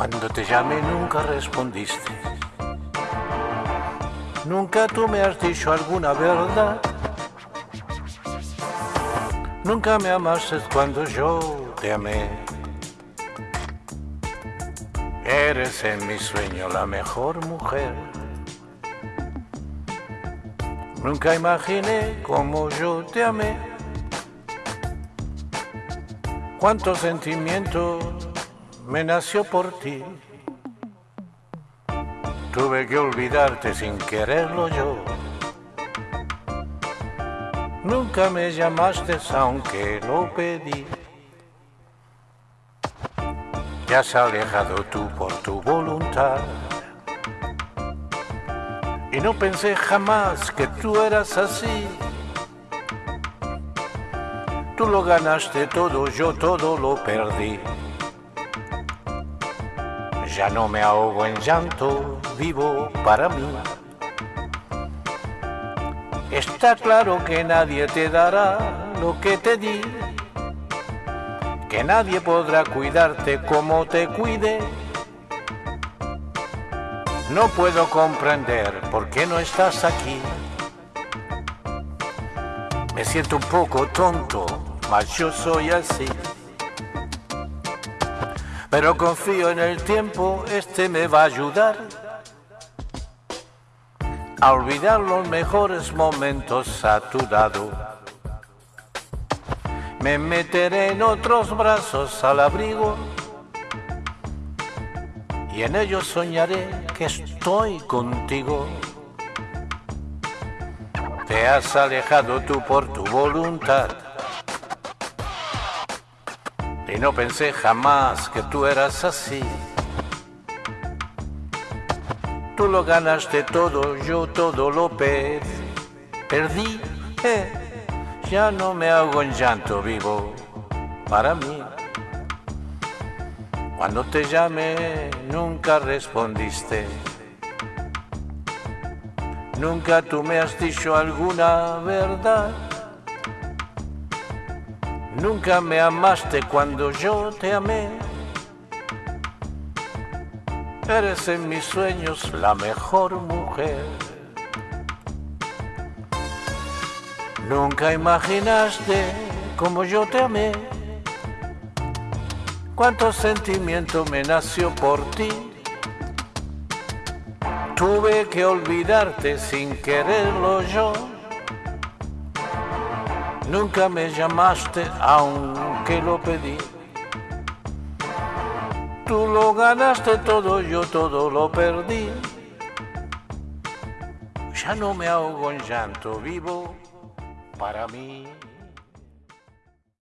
Cuando te llamé nunca respondiste. Nunca tú me has dicho alguna verdad. Nunca me amaste cuando yo te amé. Eres en mi sueño la mejor mujer. Nunca imaginé como yo te amé. Cuánto sentimiento me nació por ti. Tuve que olvidarte sin quererlo yo. Nunca me llamaste aunque lo pedí. Te has alejado tú por tu voluntad. Y no pensé jamás que tú eras así. Tú lo ganaste todo, yo todo lo perdí. Ya no me ahogo en llanto, vivo para mí. Está claro que nadie te dará lo que te di, que nadie podrá cuidarte como te cuide. No puedo comprender por qué no estás aquí. Me siento un poco tonto, mas yo soy así. Pero confío en el tiempo, este me va a ayudar a olvidar los mejores momentos a tu lado. Me meteré en otros brazos al abrigo y en ellos soñaré que estoy contigo. Te has alejado tú por tu voluntad y no pensé jamás que tú eras así. Tú lo ganaste todo, yo todo lo perdí. Eh, ya no me hago en llanto vivo para mí. Cuando te llamé nunca respondiste. Nunca tú me has dicho alguna verdad. Nunca me amaste cuando yo te amé. Eres en mis sueños la mejor mujer. Nunca imaginaste como yo te amé. Cuánto sentimiento me nació por ti. Tuve que olvidarte sin quererlo yo. Nunca me llamaste aunque lo pedí. Tú lo ganaste todo, yo todo lo perdí. Ya no me ahogo en llanto, vivo para mí.